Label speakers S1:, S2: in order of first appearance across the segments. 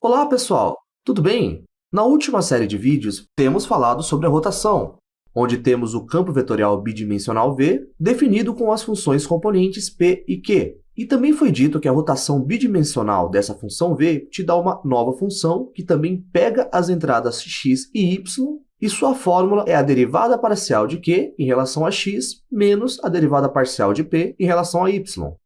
S1: Olá, pessoal! Tudo bem? Na última série de vídeos, temos falado sobre a rotação, onde temos o campo vetorial bidimensional V definido com as funções componentes P e Q. E também foi dito que a rotação bidimensional dessa função V te dá uma nova função que também pega as entradas x e y e sua fórmula é a derivada parcial de q em relação a x menos a derivada parcial de p em relação a y.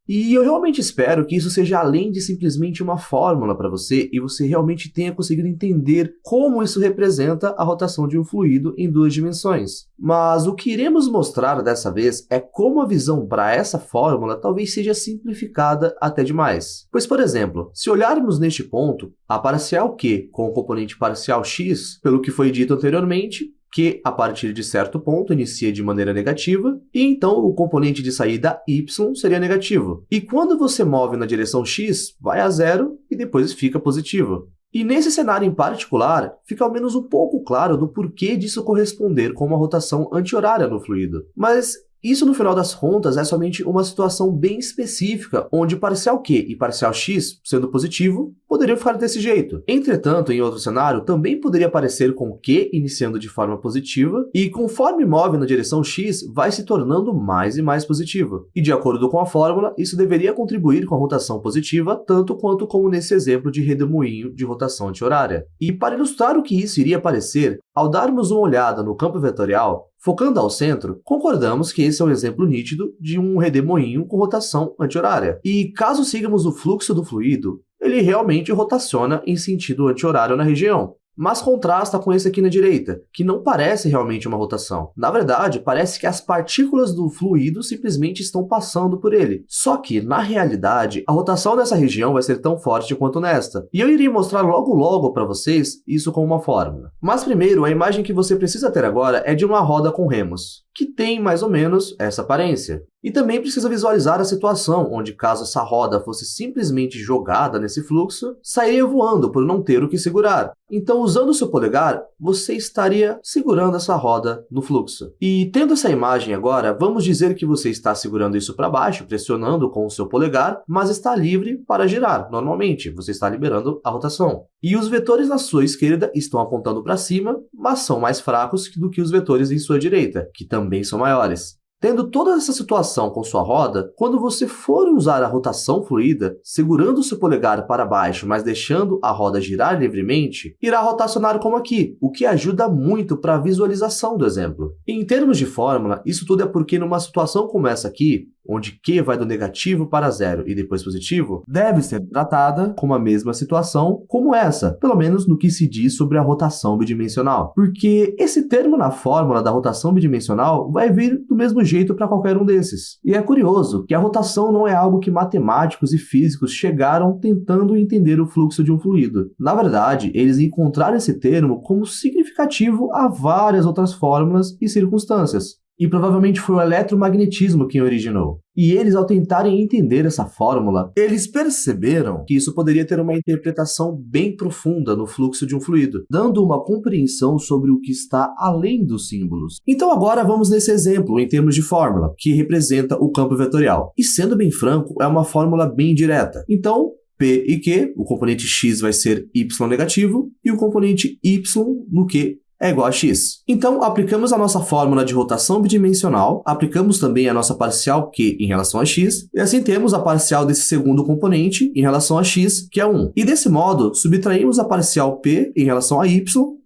S1: E eu realmente espero que isso seja além de simplesmente uma fórmula para você e você realmente tenha conseguido entender como isso representa a rotação de um fluido em duas dimensões. Mas o que iremos mostrar dessa vez é como a visão para essa fórmula talvez seja simplificada até demais. Pois, por exemplo, se olharmos neste ponto, a parcial q com o componente parcial x, pelo que foi dito anteriormente, que, a partir de certo ponto, inicia de maneira negativa, e então o componente de saída y seria negativo. E quando você move na direção x, vai a zero e depois fica positivo. E nesse cenário em particular, fica ao menos um pouco claro do porquê disso corresponder com uma rotação anti-horária no fluido. Mas isso, no final das contas, é somente uma situação bem específica, onde parcial q e parcial x, sendo positivo, poderiam ficar desse jeito. Entretanto, em outro cenário, também poderia aparecer com q iniciando de forma positiva, e conforme move na direção x, vai se tornando mais e mais positivo. E de acordo com a fórmula, isso deveria contribuir com a rotação positiva, tanto quanto como nesse exemplo de redemoinho de rotação anti-horária. E para ilustrar o que isso iria parecer, ao darmos uma olhada no campo vetorial, Focando ao centro, concordamos que esse é um exemplo nítido de um redemoinho com rotação anti-horária. E caso sigamos o fluxo do fluido, ele realmente rotaciona em sentido anti-horário na região mas contrasta com esse aqui na direita, que não parece realmente uma rotação. Na verdade, parece que as partículas do fluido simplesmente estão passando por ele. Só que, na realidade, a rotação nessa região vai ser tão forte quanto nesta. E eu irei mostrar logo logo para vocês isso com uma fórmula. Mas primeiro, a imagem que você precisa ter agora é de uma roda com remos que tem mais ou menos essa aparência. E também precisa visualizar a situação onde, caso essa roda fosse simplesmente jogada nesse fluxo, sairia voando por não ter o que segurar. Então, usando o seu polegar, você estaria segurando essa roda no fluxo. E tendo essa imagem agora, vamos dizer que você está segurando isso para baixo, pressionando com o seu polegar, mas está livre para girar. Normalmente, você está liberando a rotação. E os vetores na sua esquerda estão apontando para cima, mas são mais fracos do que os vetores em sua direita, que também são maiores. Tendo toda essa situação com sua roda, quando você for usar a rotação fluida, segurando seu polegar para baixo, mas deixando a roda girar livremente, irá rotacionar como aqui, o que ajuda muito para a visualização do exemplo. em termos de fórmula, isso tudo é porque numa situação como essa aqui, onde Q vai do negativo para zero e depois positivo, deve ser tratada com a mesma situação como essa, pelo menos no que se diz sobre a rotação bidimensional. Porque esse termo na fórmula da rotação bidimensional vai vir do mesmo jeito para qualquer um desses. E é curioso que a rotação não é algo que matemáticos e físicos chegaram tentando entender o fluxo de um fluido. Na verdade, eles encontraram esse termo como significativo a várias outras fórmulas e circunstâncias e provavelmente foi o eletromagnetismo quem originou. E eles, ao tentarem entender essa fórmula, eles perceberam que isso poderia ter uma interpretação bem profunda no fluxo de um fluido, dando uma compreensão sobre o que está além dos símbolos. Então agora vamos nesse exemplo, em termos de fórmula, que representa o campo vetorial. E sendo bem franco, é uma fórmula bem direta. Então, P e Q, o componente x vai ser y negativo, e o componente y no Q é igual a x. Então, aplicamos a nossa fórmula de rotação bidimensional, aplicamos também a nossa parcial q em relação a x, e assim temos a parcial desse segundo componente em relação a x, que é 1. E desse modo, subtraímos a parcial p em relação a y,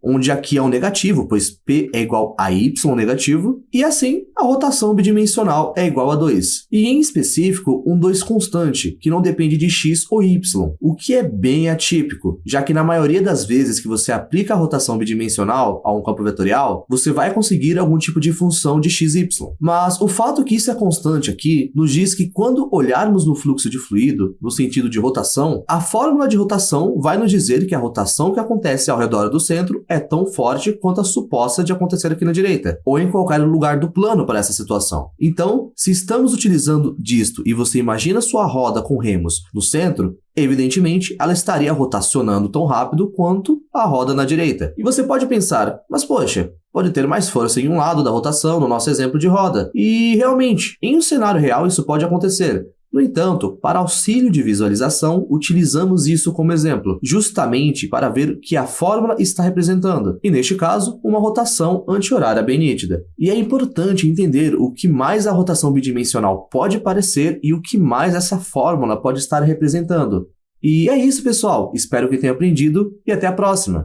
S1: onde aqui é um negativo, pois p é igual a y negativo, e assim a rotação bidimensional é igual a 2. E em específico, um 2 constante, que não depende de x ou y, o que é bem atípico, já que na maioria das vezes que você aplica a rotação bidimensional a um campo vetorial, você vai conseguir algum tipo de função de x, y. Mas o fato que isso é constante aqui nos diz que quando olharmos no fluxo de fluido, no sentido de rotação, a fórmula de rotação vai nos dizer que a rotação que acontece ao redor do centro é é tão forte quanto a suposta de acontecer aqui na direita, ou em qualquer lugar do plano para essa situação. Então, se estamos utilizando disto e você imagina sua roda com remos no centro, evidentemente ela estaria rotacionando tão rápido quanto a roda na direita. E você pode pensar, mas poxa, pode ter mais força em um lado da rotação no nosso exemplo de roda. E realmente, em um cenário real isso pode acontecer. No entanto, para auxílio de visualização, utilizamos isso como exemplo, justamente para ver o que a fórmula está representando, e neste caso, uma rotação anti-horária bem nítida. E é importante entender o que mais a rotação bidimensional pode parecer e o que mais essa fórmula pode estar representando. E é isso, pessoal. Espero que tenham aprendido e até a próxima!